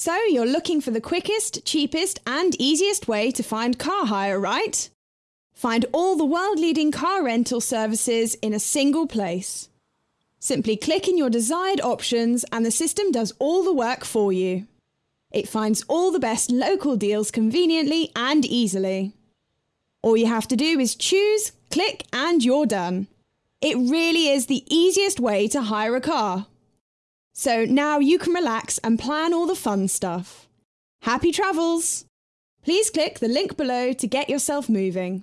So you're looking for the quickest, cheapest, and easiest way to find car hire, right? Find all the world leading car rental services in a single place. Simply click in your desired options and the system does all the work for you. It finds all the best local deals conveniently and easily. All you have to do is choose, click, and you're done. It really is the easiest way to hire a car. So now you can relax and plan all the fun stuff. Happy travels! Please click the link below to get yourself moving.